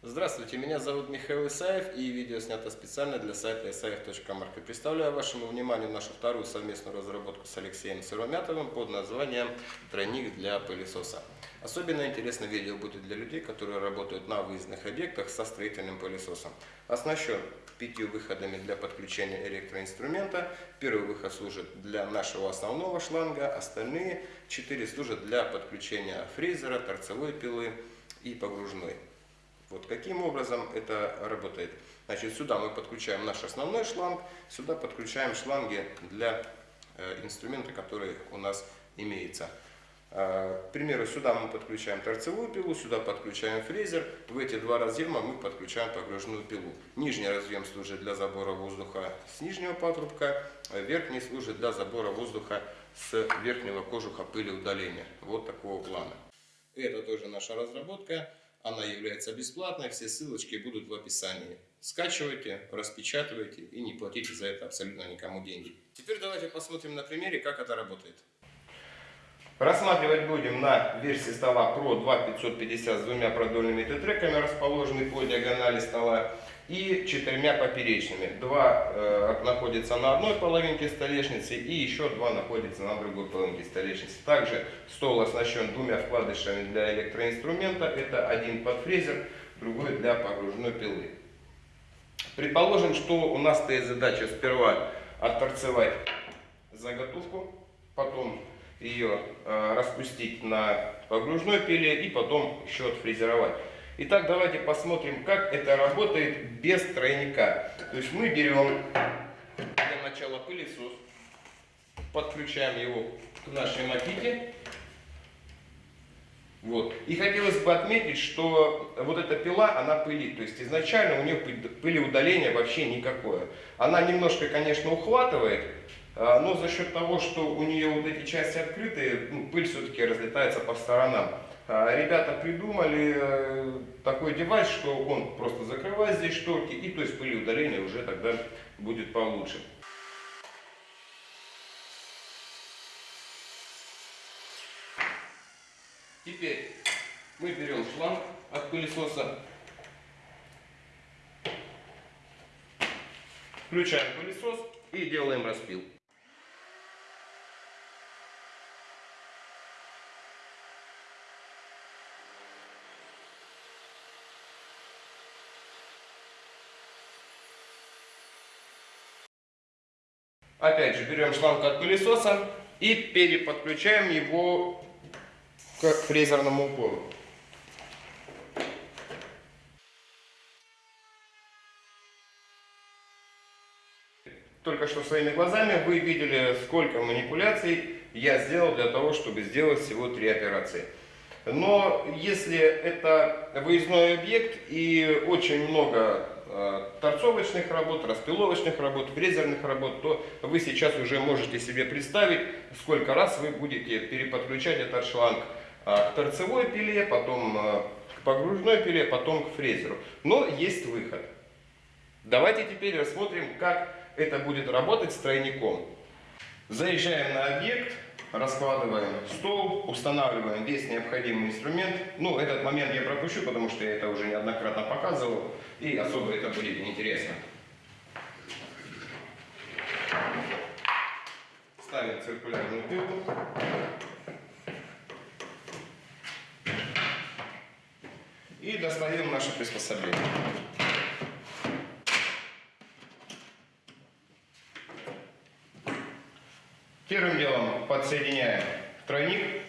Здравствуйте, меня зовут Михаил Исаев и видео снято специально для сайта isaev.market. Представляю вашему вниманию нашу вторую совместную разработку с Алексеем Сыромятовым под названием «Тройник для пылесоса». Особенно интересно видео будет для людей, которые работают на выездных объектах со строительным пылесосом. Оснащен пятью выходами для подключения электроинструмента. Первый выход служит для нашего основного шланга, остальные четыре служат для подключения фрезера, торцевой пилы и погружной. Вот каким образом это работает. Значит, сюда мы подключаем наш основной шланг, сюда подключаем шланги для э, инструмента, который у нас имеется. Э, к примеру, сюда мы подключаем торцевую пилу, сюда подключаем фрезер. В эти два разъема мы подключаем погружную пилу. Нижний разъем служит для забора воздуха с нижнего патрубка, а верхний служит для забора воздуха с верхнего кожуха пыли удаления. Вот такого плана. Это тоже наша разработка. Она является бесплатной, все ссылочки будут в описании. Скачивайте, распечатывайте и не платите за это абсолютно никому деньги. Теперь давайте посмотрим на примере, как это работает. Рассматривать будем на версии стола Pro 2550 с двумя продольными тетреками, расположенными по диагонали стола, и четырьмя поперечными. Два э, находятся на одной половинке столешницы и еще два находятся на другой половинке столешницы. Также стол оснащен двумя вкладышами для электроинструмента. Это один под фрезер, другой для погружной пилы. Предположим, что у нас стоит задача сперва отторцевать заготовку, потом ее э, распустить на погружной пиле и потом еще отфрезеровать. Итак, давайте посмотрим, как это работает без тройника. То есть мы берем для начала пылесос, подключаем его к нашей маките. Вот. И хотелось бы отметить, что вот эта пила, она пылит. То есть изначально у нее пылеудаления вообще никакое. Она немножко, конечно, ухватывает, но за счет того, что у нее вот эти части открытые, ну, пыль все-таки разлетается по сторонам. А, ребята придумали э, такой девайс, что он просто закрывает здесь шторки, и то есть пылеудаление уже тогда будет получше. Теперь мы берем шланг от пылесоса, включаем пылесос и делаем распил. Опять же, берем шланг от пылесоса и переподключаем его к фрезерному упору. Только что своими глазами вы видели, сколько манипуляций я сделал для того, чтобы сделать всего три операции. Но если это выездной объект и очень много Э, торцовочных работ, распиловочных работ, фрезерных работ, то вы сейчас уже можете себе представить, сколько раз вы будете переподключать этот шланг э, к торцевой пиле, потом э, к погружной пиле, потом к фрезеру. Но есть выход. Давайте теперь рассмотрим, как это будет работать с тройником. Заезжаем на объект, раскладываем стол, устанавливаем весь необходимый инструмент. Ну, этот момент я пропущу, потому что я это уже неоднократно показывал, и особо это будет неинтересно. Ставим циркулярную пилу. И достаем наше приспособление. Первым делом подсоединяем тройник.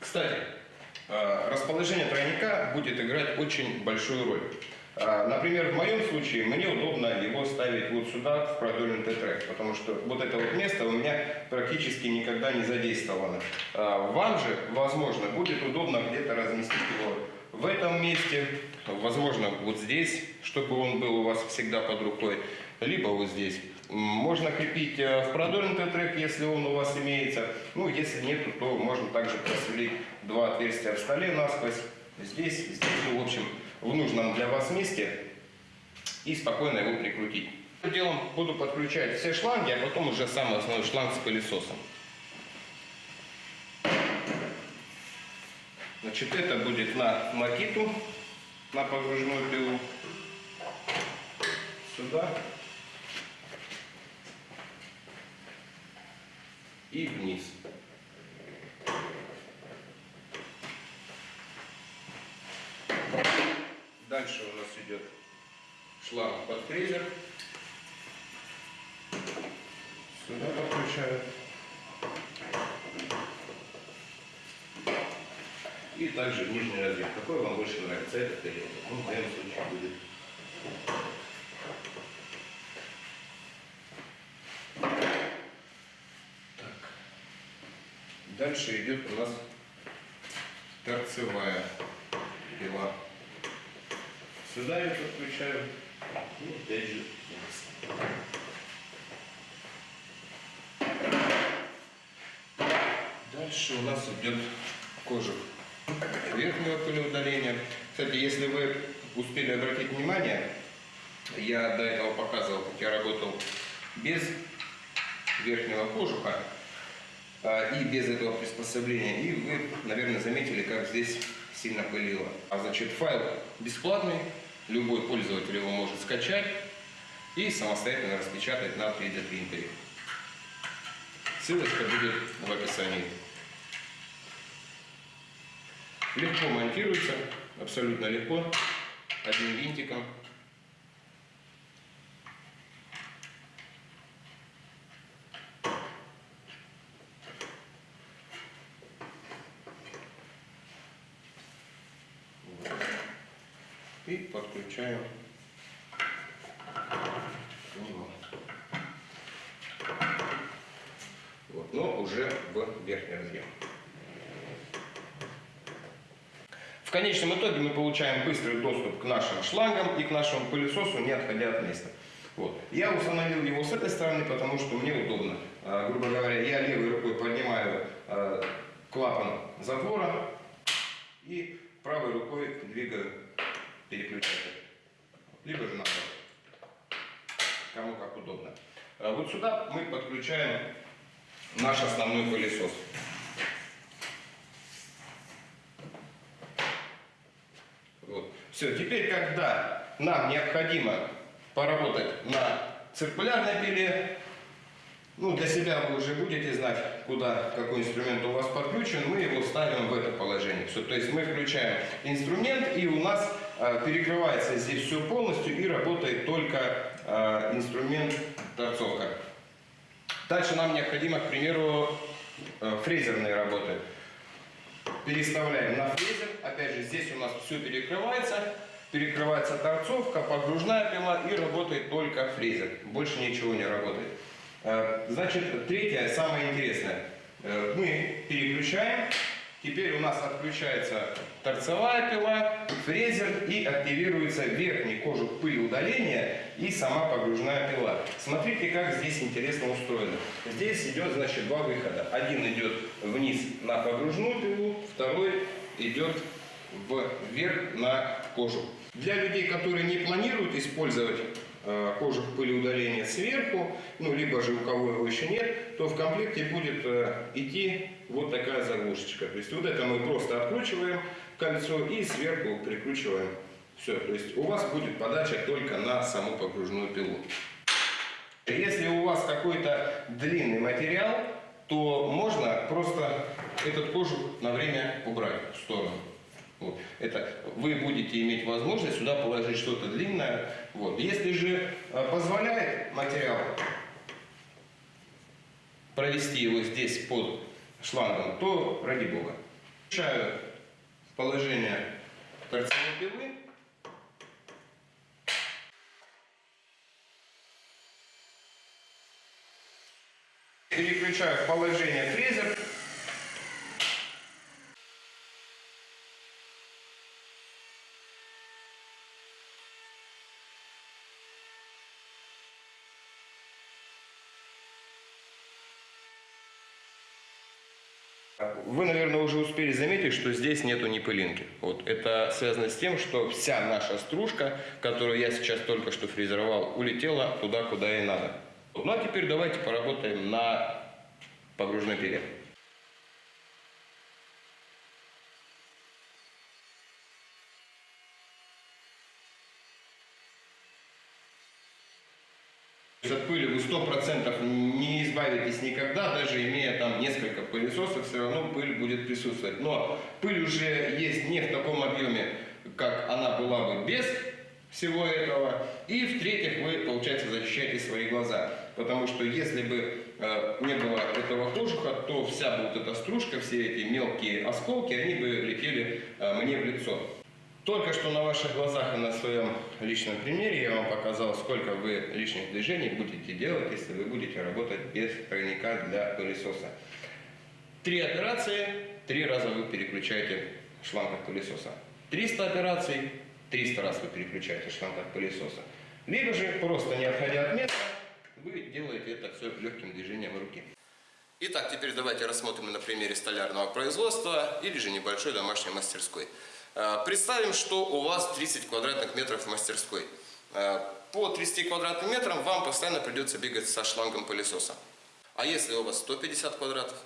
Кстати, э, расположение тройника будет играть очень большую роль. Э, например, в моем случае мне удобно его ставить вот сюда, в продольный Т-трек, потому что вот это вот место у меня практически никогда не задействовано. Э, вам же, возможно, будет удобно где-то разместить его в этом месте, возможно, вот здесь, чтобы он был у вас всегда под рукой либо вот здесь. Можно крепить э, в продольный трек, если он у вас имеется. Ну, если нет, то можно также просверлить два отверстия в столе насквозь. Здесь, здесь, ну, в общем, в нужном для вас месте. И спокойно его прикрутить. Делом буду подключать все шланги, а потом уже самый основной шланг с пылесосом. Значит, это будет на макиту, на погружную пилу. Сюда. И вниз. Дальше у нас идет шланг под фрезер. Сюда подключаю. И также нижний разъем. Какой вам больше нравится, этот или этот? Ну, в моем случае будет. Дальше идет у нас торцевая пила. Сюда я подключаю. И опять же. Дальше у нас идет кожух верхнего пылеудаления. Кстати, если вы успели обратить внимание, я до этого показывал, как я работал без верхнего кожуха и без этого приспособления. И вы, наверное, заметили, как здесь сильно пылило. А значит, файл бесплатный, любой пользователь его может скачать и самостоятельно распечатать на 3D принтере. Ссылочка будет в описании. Легко монтируется, абсолютно легко, одним винтиком. Вот. К нему. Вот, но уже в верхний разъем. В конечном итоге мы получаем быстрый доступ к нашим шлангам и к нашему пылесосу, не отходя от места. Вот. Я установил его с этой стороны, потому что мне удобно. А, грубо говоря, я левой рукой поднимаю а, клапан затвора и правой рукой двигаю переключатель. Либо же наоборот. Кому как удобно. А вот сюда мы подключаем наш основной пылесос. Вот. Все, теперь, когда нам необходимо поработать на циркулярной пиле, ну, для себя вы уже будете знать, куда, какой инструмент у вас подключен, мы его ставим в это положение. Все, то есть мы включаем инструмент, и у нас перекрывается здесь все полностью, и работает только э, инструмент торцовка. Дальше нам необходимо, к примеру, э, фрезерные работы переставляем на фрезер. Опять же, здесь у нас все перекрывается. Перекрывается торцовка, погружная пила и работает только фрезер. Больше ничего не работает. Э, значит, третье, самое интересное. Э, мы переключаем. Теперь у нас отключается торцевая пила, фрезер и активируется верхний кожух пыли удаления и сама погружная пила. Смотрите, как здесь интересно устроено. Здесь идет, значит, два выхода. Один идет вниз на погружную пилу, второй идет вверх на кожух. Для людей, которые не планируют использовать кожух пылеудаления сверху, ну, либо же у кого его еще нет, то в комплекте будет э, идти вот такая заглушечка. То есть вот это мы просто откручиваем кольцо и сверху прикручиваем. Все, то есть у вас будет подача только на саму погружную пилу. Если у вас какой-то длинный материал, то можно просто этот кожух на время убрать в сторону. Вот. Это вы будете иметь возможность сюда положить что-то длинное. Вот. Если же э, позволяет материал провести его здесь под шлангом, то ради бога. Включаю положение торцевой пилы. Переключаю положение фрезер. Вы, наверное, уже успели заметить, что здесь нету ни пылинки. Вот. Это связано с тем, что вся наша стружка, которую я сейчас только что фрезеровал, улетела туда, куда и надо. Ну а теперь давайте поработаем на погружной пиле. От пыли вы 100% не избавитесь никогда, даже имея там несколько пылесосов, все равно пыль будет присутствовать. Но пыль уже есть не в таком объеме, как она была бы без всего этого. И в-третьих, вы, получается, защищаете свои глаза. Потому что если бы э, не было этого кожуха, то вся вот эта стружка, все эти мелкие осколки, они бы летели э, мне в лицо. Только что на ваших глазах и на своем личном примере я вам показал, сколько вы лишних движений будете делать, если вы будете работать без тройника для пылесоса. Три операции, три раза вы переключаете шланг от пылесоса. 300 операций, 300 раз вы переключаете шланг от пылесоса. Либо же, просто не отходя от места, вы делаете это все легким движением руки. Итак, теперь давайте рассмотрим на примере столярного производства или же небольшой домашней мастерской. Э, представим, что у вас 30 квадратных метров в мастерской. Э, по 30 квадратным метрам вам постоянно придется бегать со шлангом пылесоса. А если у вас 150 квадратов,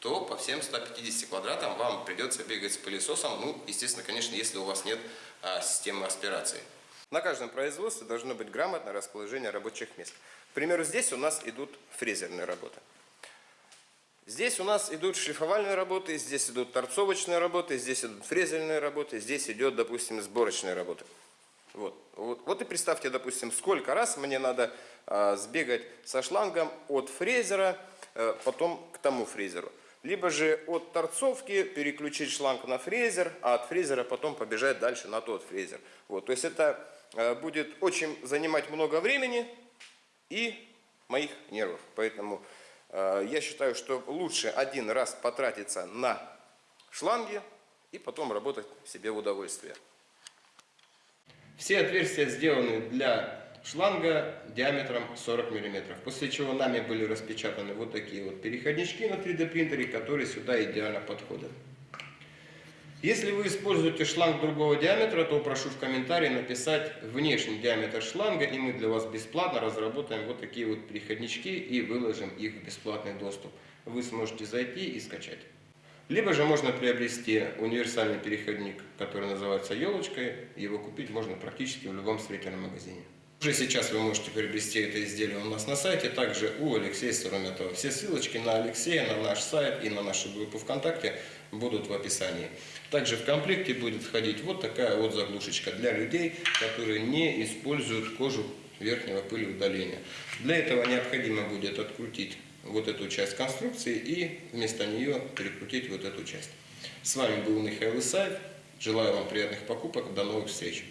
то по всем 150 квадратам вам придется бегать с пылесосом. Ну, естественно, конечно, если у вас нет а, системы аспирации. На каждом производстве должно быть грамотное расположение рабочих мест. К примеру, здесь у нас идут фрезерные работы. Здесь у нас идут шлифовальные работы, здесь идут торцовочные работы, здесь идут фрезерные работы, здесь идет, допустим, сборочные работы. Вот. Вот, вот и представьте, допустим, сколько раз мне надо а, сбегать со шлангом от фрезера, а, потом к тому фрезеру. Либо же от торцовки переключить шланг на фрезер, а от фрезера потом побежать дальше на тот фрезер. Вот, то есть это э, будет очень занимать много времени и моих нервов. Поэтому э, я считаю, что лучше один раз потратиться на шланги и потом работать себе в удовольствие. Все отверстия сделаны для шланга диаметром 40 мм. После чего нами были распечатаны вот такие вот переходнички на 3D принтере, которые сюда идеально подходят. Если вы используете шланг другого диаметра, то прошу в комментарии написать внешний диаметр шланга, и мы для вас бесплатно разработаем вот такие вот переходнички и выложим их в бесплатный доступ. Вы сможете зайти и скачать. Либо же можно приобрести универсальный переходник, который называется елочкой. Его купить можно практически в любом строительном магазине. Уже сейчас вы можете приобрести это изделие у нас на сайте, также у Алексея Сурометова. Все ссылочки на Алексея, на наш сайт и на нашу группу ВКонтакте будут в описании. Также в комплекте будет входить вот такая вот заглушечка для людей, которые не используют кожу верхнего пылеудаления. Для этого необходимо будет открутить вот эту часть конструкции и вместо нее перекрутить вот эту часть. С вами был Михаил Исаев. Желаю вам приятных покупок. До новых встреч.